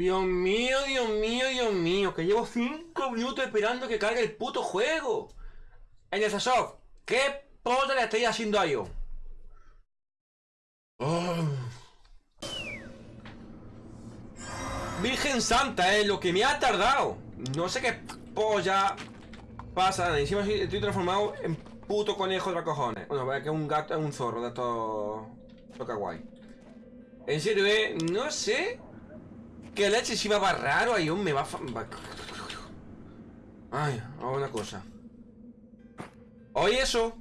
Dios mío, Dios mío, Dios mío, que llevo 5 minutos esperando que cargue el puto juego. En el soft, ¿qué puta le estoy haciendo a yo? Oh. Virgen Santa, eh, lo que me ha tardado. No sé qué polla pasa. Encima estoy transformado en puto conejo de cojones. Bueno, vaya que es un gato, es un zorro de esto. Toca guay. En serio, eh, no sé. ¿Qué leche si va raro? Ahí me va, va... Ay, hago una cosa. Oye eso.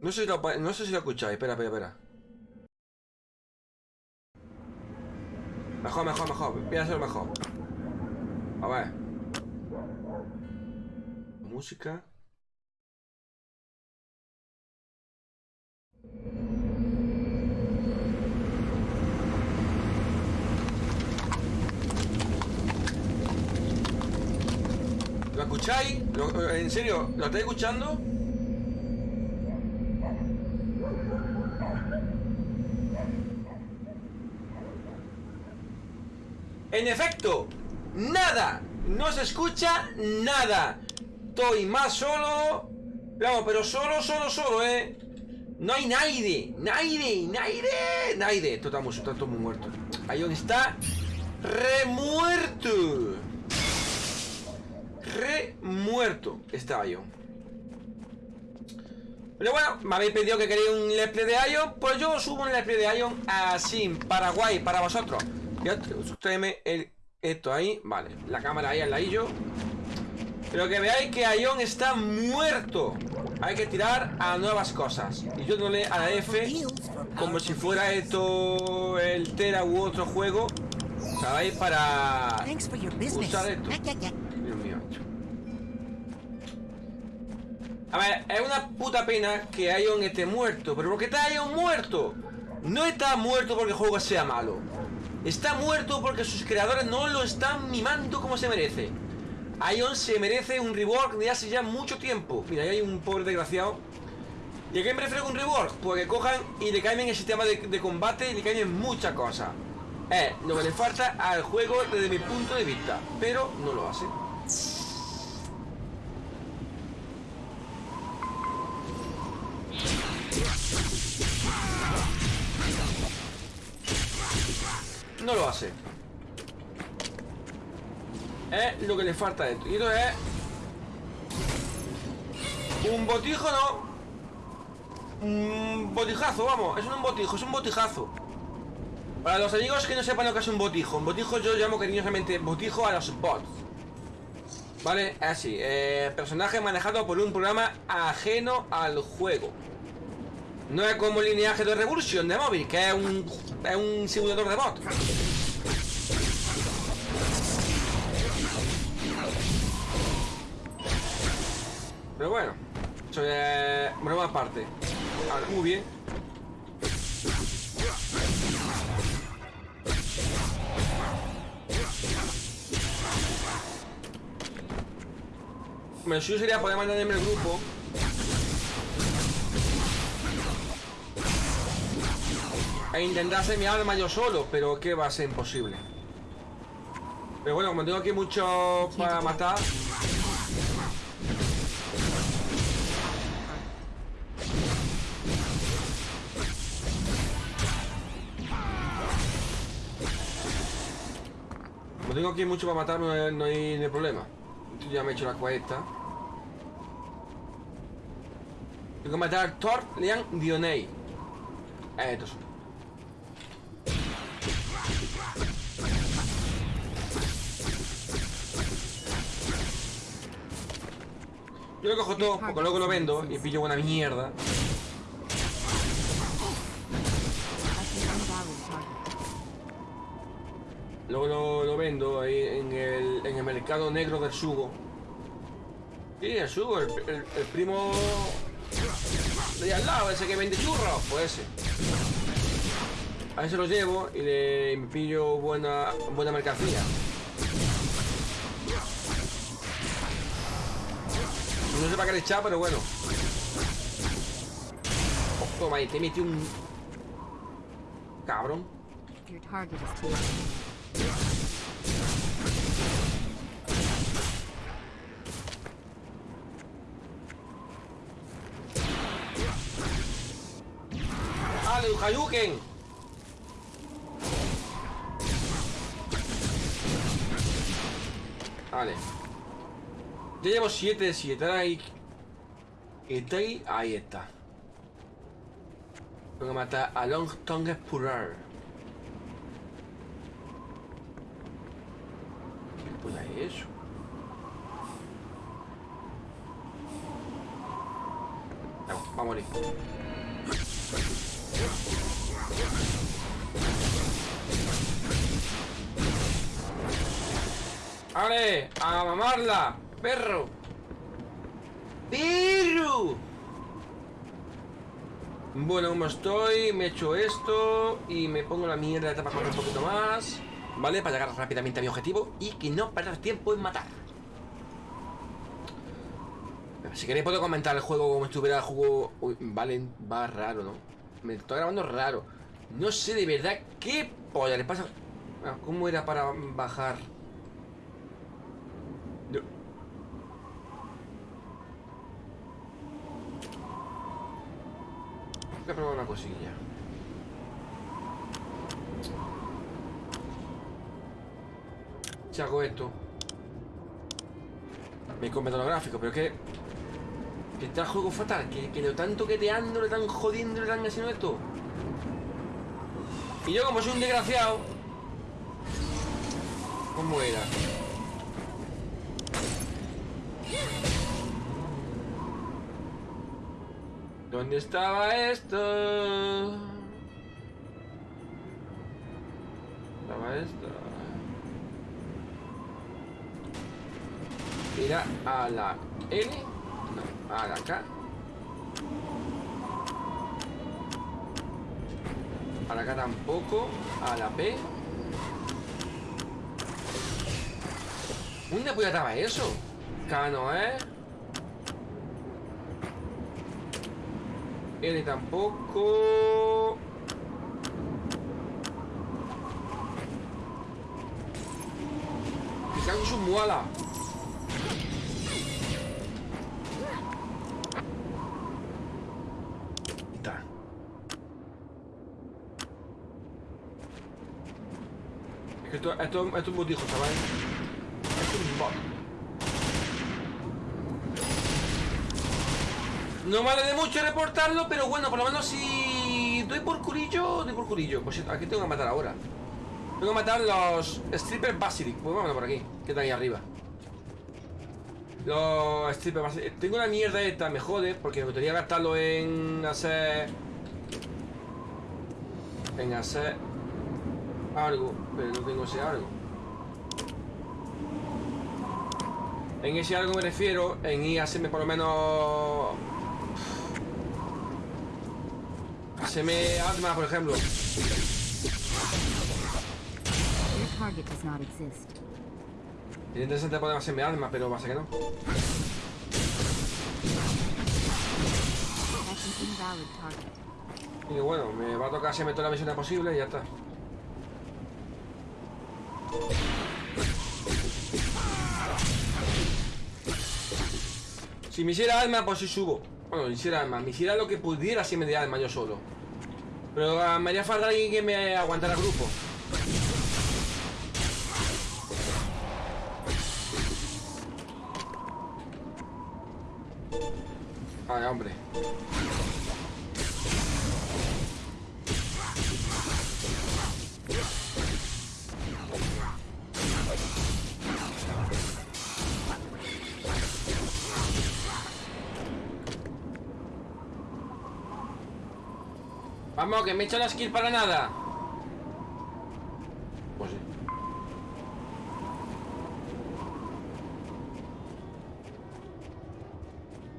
No sé si lo, no sé si lo escucháis. Espera, espera, espera. Mejor, mejor, mejor. Voy a hacerlo mejor. A ver. Música. ¿Lo escucháis? ¿En serio? ¿Lo estáis escuchando? En efecto, nada. No se escucha nada. Estoy más solo. Vamos, pero solo, solo, solo, ¿eh? No hay nadie. Nadie, nadie. Nadie. Esto está, muy, todo muy muerto. Ahí donde está remuerto. Remuerto está Ion. Pero bueno, me habéis pedido que queréis un let's play de Ion. Pues yo subo un let's play de Ion así, Paraguay, para vosotros. Ya, el, esto ahí. Vale, la cámara ahí al ladillo. Pero que veáis que Ion está muerto. Hay que tirar a nuevas cosas. Y yo no le a la F como si fuera esto el Tera u otro juego. ¿Sabéis? Para usar esto. A ver, es una puta pena que Ion esté muerto. Pero ¿por qué está Ion muerto? No está muerto porque el juego sea malo. Está muerto porque sus creadores no lo están mimando como se merece. Ion se merece un rework de hace ya mucho tiempo. Mira, ahí hay un pobre desgraciado. ¿Y a qué me refiero con rework? Porque cojan y le cambien el sistema de, combate y le cambien muchas cosas. Es lo que le falta al juego desde mi punto de vista. Pero no lo hace. No lo hace. Es lo que le falta a esto. Y esto es... Un botijo, no. Un botijazo, vamos. Es un botijo, es un botijazo. Para los amigos que no sepan lo que es un botijo. Un botijo yo llamo cariñosamente botijo a los bots. ¿Vale? Así. Eh, personaje manejado por un programa ajeno al juego. No es como lineaje de Revolution de móvil, que es un, es un simulador de bot. Pero bueno, eso es broma aparte. Ahora, muy bien. Lo suyo sería poder mantenerme el grupo E intentar hacer mi arma yo solo Pero que va a ser imposible Pero bueno, como tengo aquí mucho para matar. Como tengo aquí mucho para matar No hay, no hay, problema. Ya me he hecho la cuesta. Tengo que matar a Thor Leon Dionei. Estos son Yo lo cojo todo, porque luego lo vendo y pillo buena mierda. Luego lo, vendo ahí en el, en el, mercado negro del sugo. Sí, el sugo, el, primo de al lado, ese que vende churros, pues ese. A ese lo llevo y le pillo buena, buena mercancía. No sé para qué le echar, pero bueno. Oh, toma ahí, te metí un... Cabrón. ¡Ale, Hayuken! Ya llevo 7 de 7. Ahora. Está ahí. Está. Tengo que matar a Long Tongue Spurrar. ¿Qué puta es eso? Vamos, va a morir. ¡Ale! ¡A mamarla! ¡Perro! ¡Perro! Bueno, como estoy, me echo esto y me pongo la mierda de para correr un poquito más. ¿Vale? Para llegar rápidamente a mi objetivo y que no perder tiempo en matar. Si queréis puedo comentar el juego como estuviera el juego... Vale, va raro, ¿no? Me estoy grabando raro. No sé de verdad qué polla le pasa... Ah, ¿Cómo era para bajar? No. Voy a probar una cosilla. Si hago esto Me come todo lo gráfico, pero es que Que está el juego fatal Que, que lo están toqueteando, le están jodiendo, le están haciendo esto Y yo como soy un desgraciado ¿Cómo era? ¿Dónde estaba esto? Estaba esto. Era a la N. No, a la K. A la K tampoco. A la P. ¿Dónde puede estar eso? K no es. N tampoco. Me cago en su muala. Ahí Está. Es que esto, esto, esto es un botijo, chaval. Esto es un bot. No vale de mucho reportarlo, pero bueno, por lo menos si doy por curillo, doy por curillo. Pues aquí tengo que matar ahora. Tengo que matar los Stripper Basilic. Pues vámonos por aquí, que está ahí arriba. Los Stripper Basilic. Tengo una mierda esta, me jode, porque me gustaría gastarlo en hacer. En hacer algo, pero no tengo ese algo. En ese algo me refiero en ir a hacerme por lo menos Haceme arma, por ejemplo. Es interesante poder hacerme arma, pero pasa que no. Y bueno, me va a tocar hacerme todas las misiones posibles y ya está. Si me hiciera arma, pues sí subo. Bueno, hiciera arma, me hiciera lo que pudiera si me diera arma yo solo. Pero ah, me haría falta alguien que me aguantara el grupo. Vale, hombre. Que me he hecho la skill para nada. Pues sí.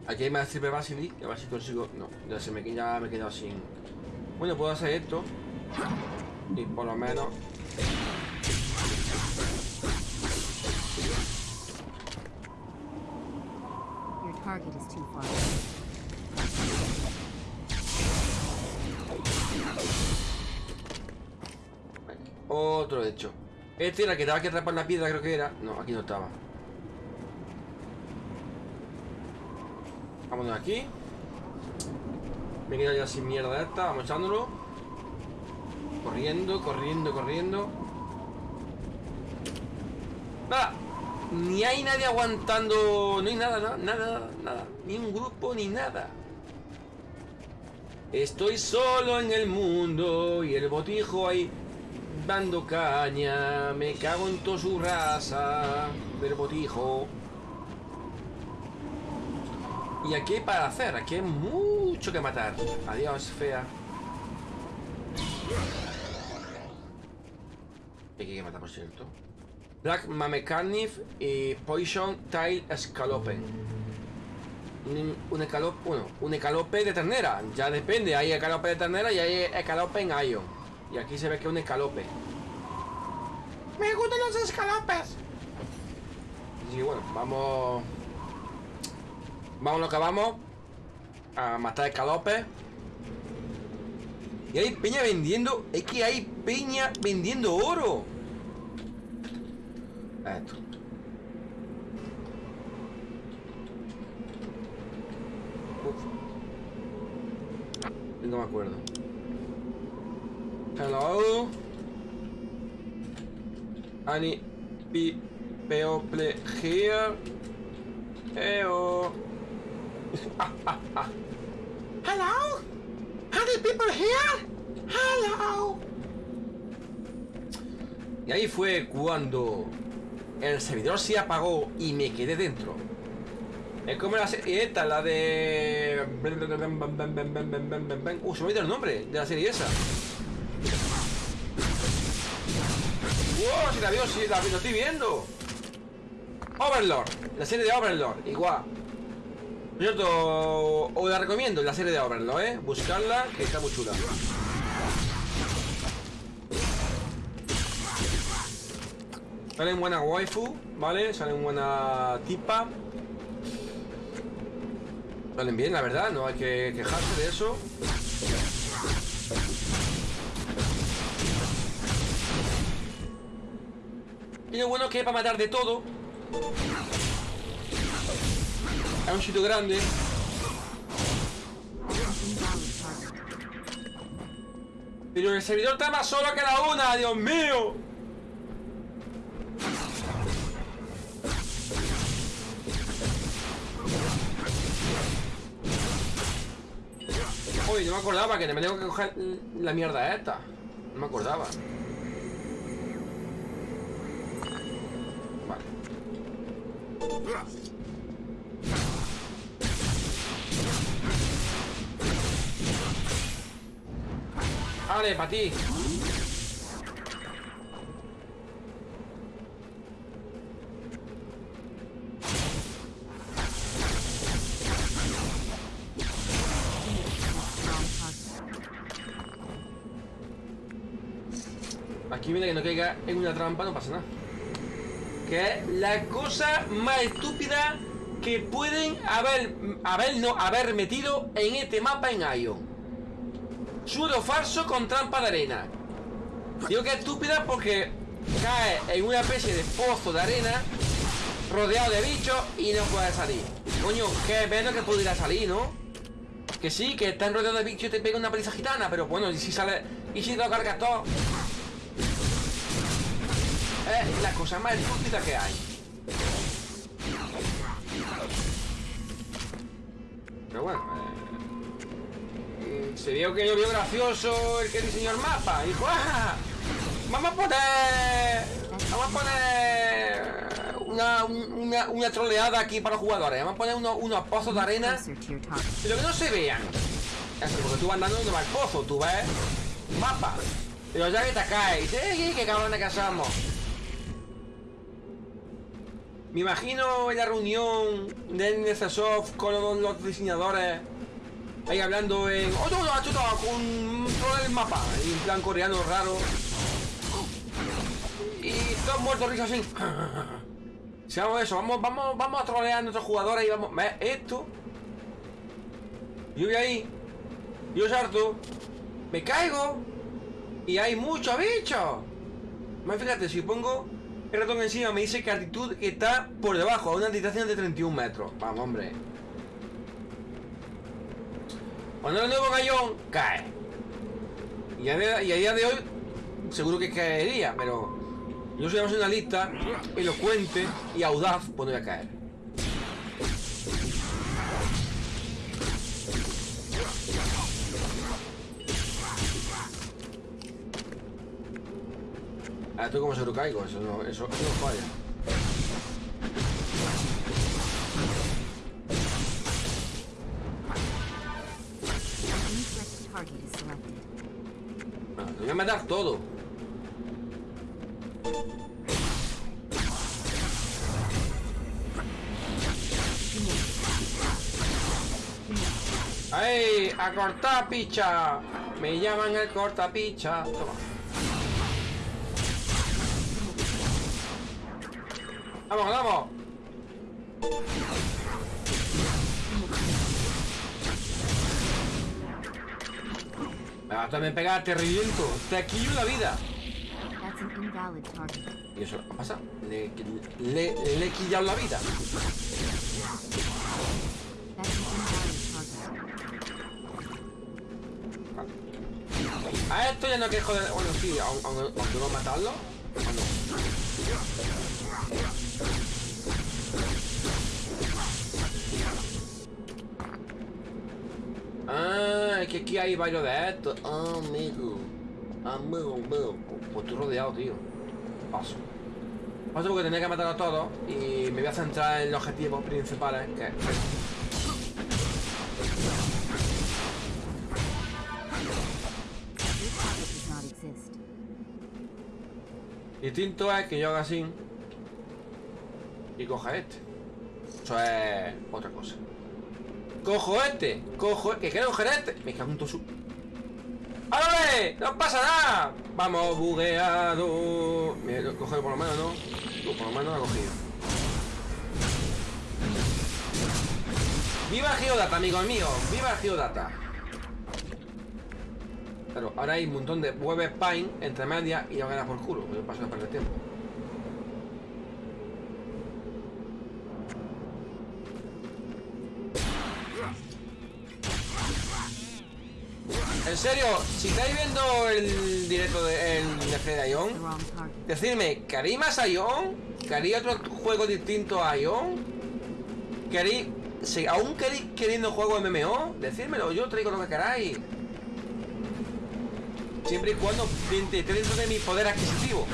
Aquí hay más triple basilic, a ver si consigo. No, ya se me, ya me he quedado sin. Bueno, puedo hacer esto. Y por lo menos. Your target is too far. Otro hecho. Este era el que estaba que atrapar la piedra, creo que era. No, aquí no estaba. Vámonos aquí. Me quedo ya sin mierda esta. Vamos echándolo. Corriendo, corriendo, corriendo. Nada. Ni hay nadie aguantando. No hay nada, nada, nada, nada. Ni un grupo, ni nada. Estoy solo en el mundo y el botijo ahí dando caña. Me cago en toda su raza del botijo. Y aquí hay para hacer, aquí hay mucho que matar. Adiós, fea. Aquí hay que matar, por cierto. Black Mamecarnif y Poison Tail Scalopen. Un, un escalope, bueno, un escalope de ternera. Ya depende, hay escalope de ternera y hay escalope en Ion. Y aquí se ve que es un escalope. Me gustan los escalopes. Y bueno, vamos. Vamos lo que vamos. A matar escalopes. Y hay peña vendiendo. Es que hay peña vendiendo oro. Esto. No me acuerdo. Hello. Any pe people here? Eo. Hello? Any people here? Hello. Y ahí fue cuando el servidor se apagó y me quedé dentro. Es como la serie esta, la de... Uh, se me ha olvidado el nombre de la serie esa. ¡Wow! Si la veo, si la, lo estoy viendo. Overlord, la serie de Overlord, igual. Por cierto, os la recomiendo, la serie de Overlord, ¿eh? Buscarla, que está muy chula. Salen buena waifu, ¿vale? Salen buena tipa. Salen bien, la verdad, no hay que quejarse de eso. Y lo bueno es que para matar de todo. Es un sitio grande. Pero el servidor está más solo que la una, Dios mío. Uy, no me acordaba que me tengo que coger la mierda esta. No me acordaba. Vale. Vale, para ti. En una trampa, no pasa nada. Que es la cosa más estúpida que pueden haber, haber, no, haber metido en este mapa en Ion. Suelo falso con trampa de arena. Digo que es estúpida porque cae en una especie de pozo de arena rodeado de bichos y no puede salir. Coño, que menos que pudiera salir, ¿no? Que sí, que están rodeados de bichos y te pega una paliza gitana, pero bueno, y si sale. Y si lo cargas todo. La cosa más estúpida que hay. Pero bueno, eh, se vio que yo vio gracioso el que diseñó el mapa. Dijo, ¡ah! Vamos a poner. Vamos a poner. Una, una, una troleada aquí para los jugadores. Vamos a poner unos, pozos de arena. Pero que no se vean. Porque tú vas andando donde va el pozo, tú ves mapa. Pero ya que te caes, ¿eh? ¿Qué cabrones que somos? Me imagino en la reunión de NCSoft con los, diseñadores ahí hablando en. ¡Oh, no, chuta! Con todo el mapa, en plan coreano raro. Y todos muertos de risa así. Si hagamos eso, vamos, vamos, vamos a trolear a nuestros jugadores y vamos. ¿Ves esto? Yo voy ahí. Yo salto. Me caigo. Y hay muchos bichos. Más fíjate, si pongo el ratón encima me dice que altitud está por debajo, a una distancia de 31 metros. Vamos, hombre. Cuando el nuevo gallón cae. Y a, día, de hoy seguro que caería, pero yo soy una lista elocuente y audaz, pues no voy a caer. Ah, esto como caigo, eso no, eso, eso no falla. Ah, voy a matar todo. ¡Ay! ¡A cortar picha! Me llaman el cortapicha. Toma. ¡Vamos, vamos! Me a también pegar, te reviento. Te quillo la vida. ¿Y eso qué pasa? Le, le, le he quillado la vida. A esto ya no quiero joder. Bueno, sí, aun- aun- aunque no matarlo. ¿o no? Ah, es que aquí hay varios de estos. Ah, amigo. Amigo, amigo. Pues estoy rodeado, tío. Paso. Paso porque tenía que matar a todos y me voy a centrar en los objetivos principales, que es. Distinto es que yo haga así y coja este. Eso es otra cosa. Cojo este, cojo que quiero coger este. Me cago en todo su. ¡Ándale! ¡No pasa nada! Vamos, bugueado. Me lo coge por lo menos, ¿no? Por lo menos lo ha cogido. ¡Viva Geodata, amigos míos! ¡Viva Geodata! Claro, ahora hay un montón de web spine entre medias y ya a dar por culo. Yo paso de perder tiempo. Serio, si estáis viendo el directo de, el de Fred Ion, decidme, ¿queréis más Ion? ¿Queréis otro juego distinto a Ion? ¿Queréis, si aún queréis queriendo juego MMO? Decídmelo, yo traigo lo que queráis. Siempre y cuando esté dentro de mi poder adquisitivo.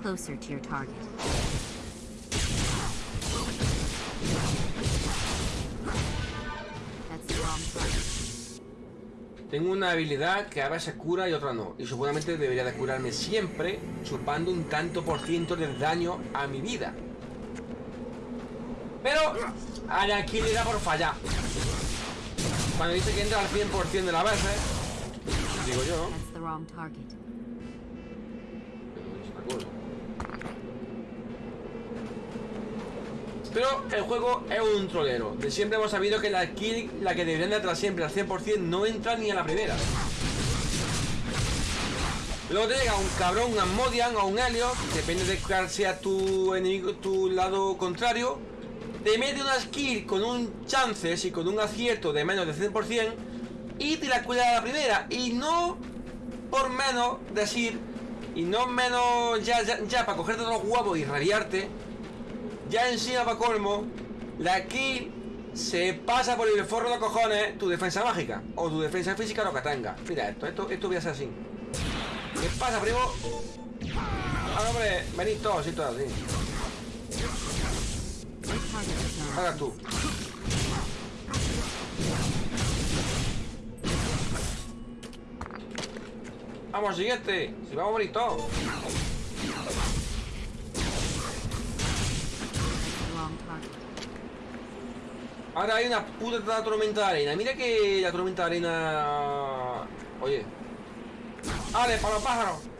Closer to your target. That's the wrong target. Tengo una habilidad que a veces cura y otra no. Y seguramente debería de curarme siempre, chupando un tanto por ciento del daño a mi vida. Pero a la aquí le da por fallar. Cuando dice que entra al 100% de las veces, digo yo, That's Pero el juego es un trolero. De siempre hemos sabido que la kill, la que deberían de entrar siempre al 100%, no entra ni a la primera. Luego te llega un cabrón, un Asmodian o un Helios, depende de cuál sea tu enemigo, tu lado contrario. Te mete una skill con un chances y con un acierto de menos de 100% y te la cuela a la primera. Y no por menos decir, y no menos ya, ya, ya para cogerte los huevos y rabiarte, ya encima para colmo, la kill se pasa por el forro de cojones tu defensa mágica o tu defensa física lo que tenga. Mira esto, esto, esto voy a hacer así. ¿Qué pasa, primo? Ah, hombre, venid todos y todas, sí. Ahora tú. Vamos, siguiente. Si vamos a morir todos. Ahora hay una puta tormenta de arena. Mira que la tormenta de arena. Oye. ¡Ale, para los pájaros!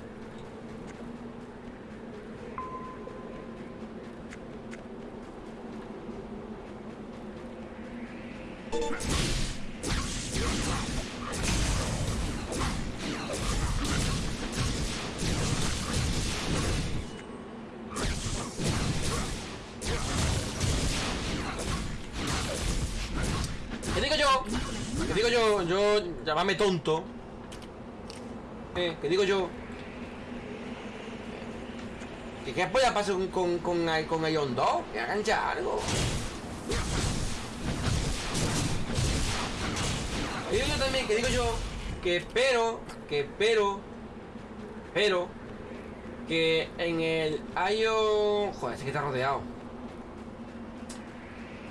Llámame tonto. Eh, ¿qué digo yo? ¿Qué, qué polla pasa con, con, con, con Ion 2? Que hagan ya algo. ¿Qué digo yo también? ¿Qué digo yo? Que espero, que espero, pero, que en el Ion... Joder, es que está rodeado.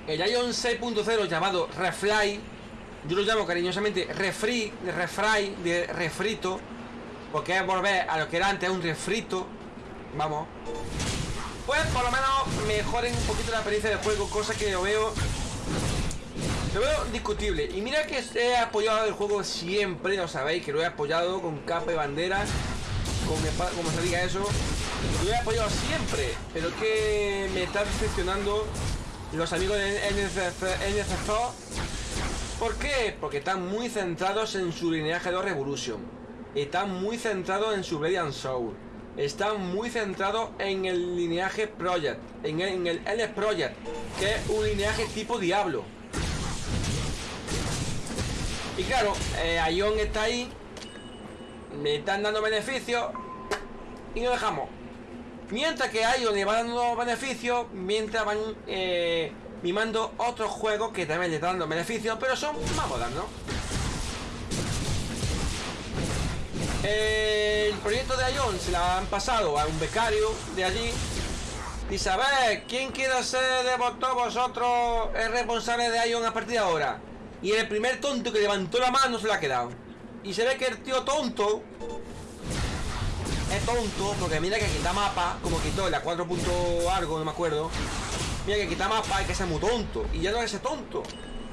El Ion 6.0 llamado Refly, yo lo llamo cariñosamente Refri, de Refry, de refrito, porque es volver a lo que era antes, un refrito. Vamos. Pues por lo menos mejoren un poquito la experiencia de juego, cosa que yo veo. Lo veo discutible. Y mira que he apoyado el juego siempre, lo sabéis, que lo he apoyado con capa y bandera, con espada, como se diga eso. Lo he apoyado siempre, pero que me está decepcionando los amigos de NCC. ¿Por qué? Porque están muy centrados en su lineaje de Revolution. Están muy centrados en su Radiant Soul. Están muy centrados en el lineaje Project. En el, en LS Project. Que es un lineaje tipo Diablo. Y claro, eh, está ahí. Me están dando beneficios. Y lo dejamos. Mientras que Ion le va dando beneficios, mientras van eh, mimando otros juegos que también le están dando beneficios, pero son más modernos. El proyecto de Ion se la han pasado a un becario de allí. Y saber quién quiere ser de todos vosotros el responsable de Ion a partir de ahora. Y el primer tonto que levantó la mano se la ha quedado. Y se ve que el tío tonto es tonto porque mira que quita mapa, como quitó la 4. algo, no me acuerdo. Mira que quita mapa y que sea muy tonto. Y ya no es tonto.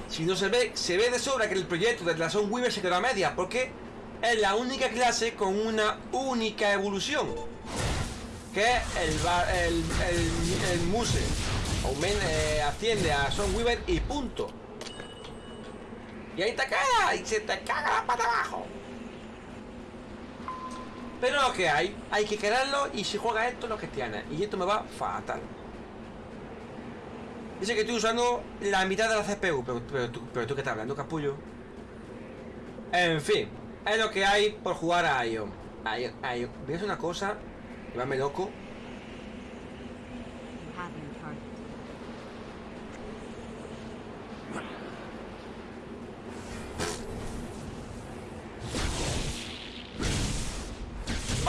Si no se ve, se ve de sobra que el proyecto de la Son Weaver se quedó a media. Porque es la única clase con una única evolución. Que el, Muse. Aumen- eh, asciende a Son Weaver y punto. Y ahí te caga y se te caga la pata abajo. Pero lo que hay, hay que quererlo y si juega esto lo gestiona. Y esto me va fatal. Dice que estoy usando la mitad de la CPU, pero, pero, tú, pero que estás hablando, capullo. En fin, es lo que hay por jugar a Ion. Ion, Ion. ¿Ves una cosa? Llévame loco. You have no target.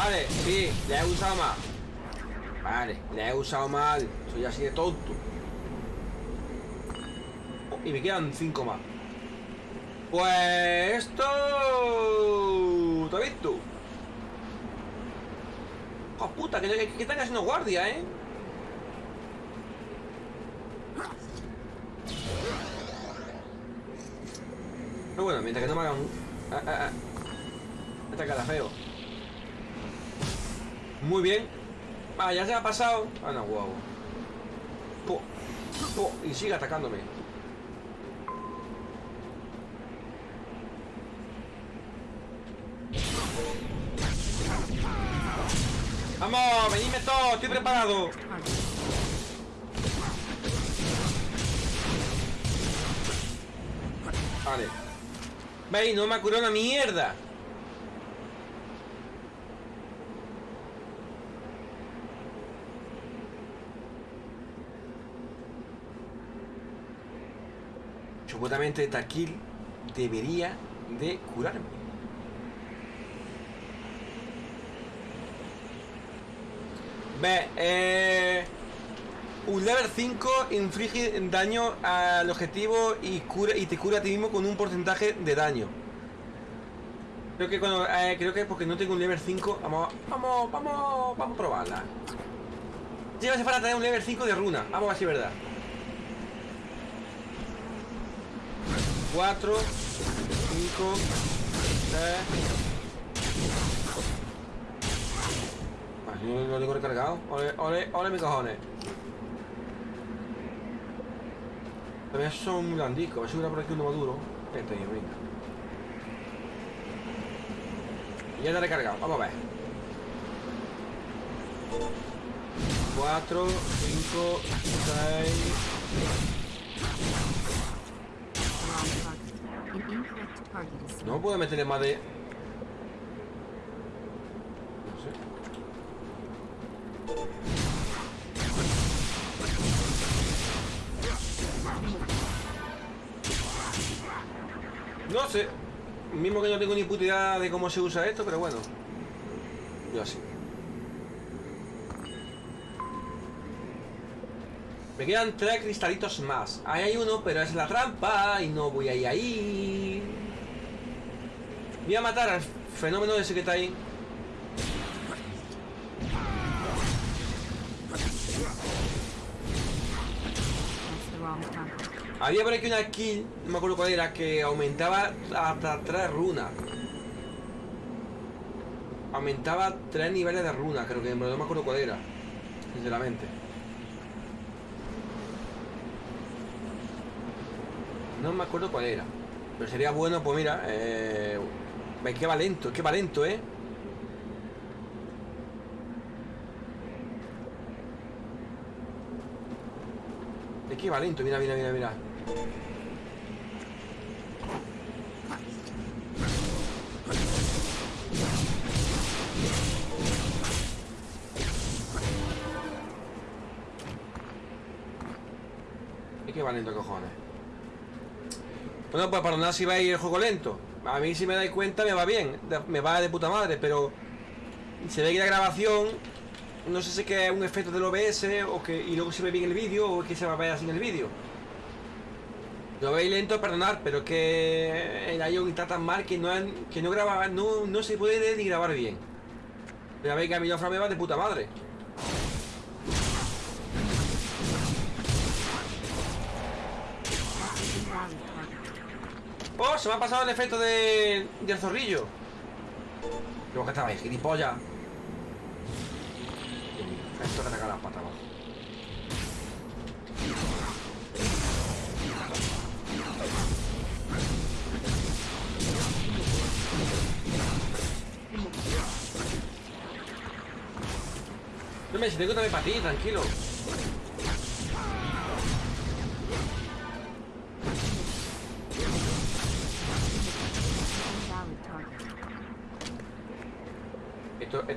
Vale, sí, le he usado mal. Vale, le he usado mal. Soy así de tonto. Y me quedan cinco más. Pues esto... ¿Te has visto? ¡Oh, puta! Que, que, que están haciendo guardia, ¿eh? Pero bueno, mientras que no me hagan... Ah, ah, ah. Esta cara feo. Muy bien. Ah, ya se ha pasado. Ah, no, guau. Po, y sigue atacándome. Vamos, venidme todos, estoy preparado. Vale. Veis, no me ha curado una mierda. Supuestamente esta kill debería de curarme. Ve, eh, un level 5 inflige daño al objetivo y cura y te cura a ti mismo con un porcentaje de daño. Creo que cuando eh, creo que porque no tengo un level 5, vamos vamos vamos vamos a probarla. Hace falta tener un level 5 de runa, vamos a ver es verdad. 4 5 3 Vale, yo lo tengo recargado. Ole, ole, ole mis cojones. También son blandicos. A ver si hubiera por aquí uno maduro. Este tío, venga. Ya está recargado. Vamos a ver. 4, 5, 6. No puedo meterle más de. No sé. No sé. Mismo que no tengo ni puta idea de cómo se usa esto, pero bueno. Yo así. Me quedan tres cristalitos más. Ahí hay uno, pero es la trampa y no voy a ir ahí. Voy a matar al fenómeno ese que está ahí. Había por aquí una kill, no me acuerdo cuál era, que aumentaba hasta tres runas. Aumentaba tres niveles de runas, creo que, no me acuerdo cuál era. Sinceramente. No me acuerdo cuál era. Pero sería bueno, pues mira, eh... Que va lento, que va lento, ¿eh? Es que va lento, mira, mira, mira, mira. Es que va lento, cojones. Bueno, pues perdonad si vais el juego lento. A mí si me dais cuenta me va bien, me va de puta madre, pero se ve que la grabación, no sé si es que es un efecto del OBS o que y luego se ve bien el vídeo o que se va a ver así en el vídeo. Lo veis lento, perdonad, pero es que el iOS está tan mal que no, que no graba, no, no se puede ni grabar bien. Pero veis que a mí la me va de puta madre. ¡Oh! Se me ha pasado el efecto de, del zorrillo. Luego que estaba ahí, gilipollas. Esto que te las patas, va. No me si tengo también para ti, tranquilo.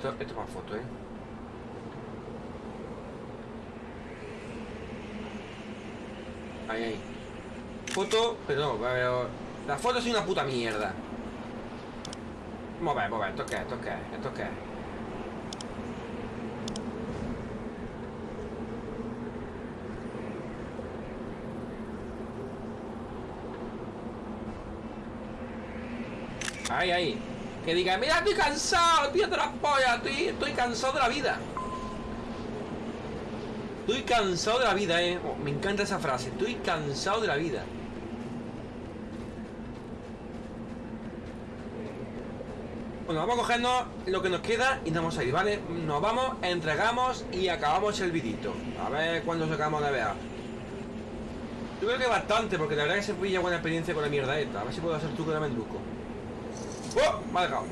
Esto, esto, esto es más foto, ¿eh? Ahí, ahí. Foto, pero no, pero... La foto es una puta mierda. Vamos a ver, vamos a ver, ¿esto qué es? ¿Esto qué es? ¿Esto qué es? Ahí, ahí. Que diga, mira, estoy cansado, tío de las pollas, estoy, estoy cansado de la vida. Estoy cansado de la vida, eh. Oh, me encanta esa frase, estoy cansado de la vida. Bueno, vamos a cogernos lo que nos queda y nos vamos a ir, ¿vale? Nos vamos, entregamos y acabamos el vidito. A ver cuándo sacamos de ver. Yo creo que bastante, porque la verdad que se pilla buena experiencia con la mierda esta. A ver si puedo hacer truco de mendruco. ¡Oh! Me ha dejado.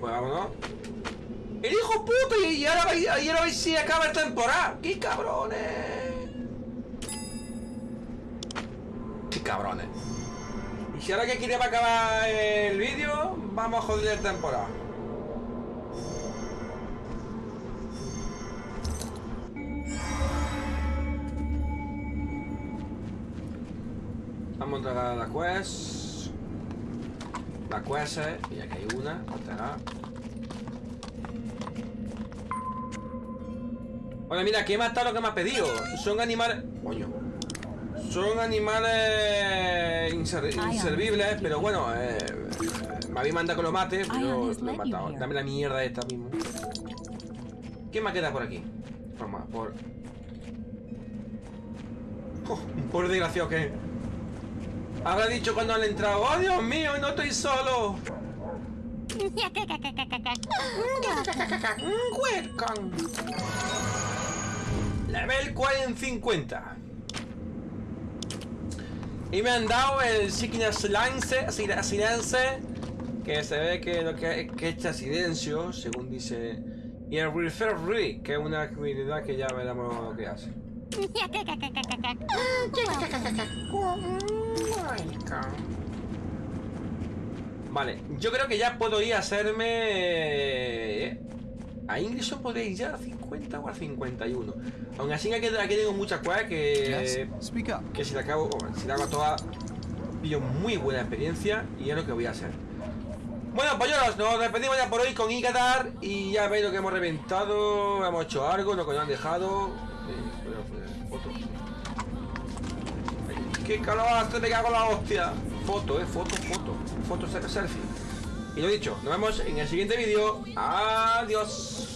Pues vámonos. ¡El hijo puto! Y ahora vais, ahora vais si acaba el temporada. ¡Qué cabrones! ¡Qué cabrones! Y si ahora que quiere acabar el vídeo, vamos a joder el temporada. Vamos a entregar la quest. La quest, eh, y aquí hay una. entregar. Hola, mira, que he matado lo que me ha pedido. Son animales. Coño. Son animales inser- inservibles, pero bueno, eh, me había mandado que lo mate, pero lo he matado. Dame la mierda esta mismo. ¿Qué me queda por aquí? Por. Oh, por desgraciado que. Habrá dicho cuando han entrado, ¡Oh, Dios mío, no estoy solo! Welcome. Level 450. Y me han dado el Sickness Lance, Lance, que se ve que lo que, que echa silencio, según dice. Y el Refer Re, que es una habilidad que ya veremos lo que hace. Vale, yo creo que ya puedo ir a hacerme... eh, A Ingreso podría ir ya a 50 o a 51. Aún así aquí, aquí tengo muchas cosas que... Que si la acabo, si la hago toda, pillo muy buena experiencia y es lo que voy a hacer. Bueno, pollos, nos despedimos ya por hoy con Ikatar y ya veis lo que hemos reventado, hemos hecho algo, lo que nos han dejado. Eh, ¡Qué hace! ¡Me cago en la hostia! Foto, eh, foto, foto. Foto, selfie. Y lo dicho, nos vemos en el siguiente vídeo. Adiós.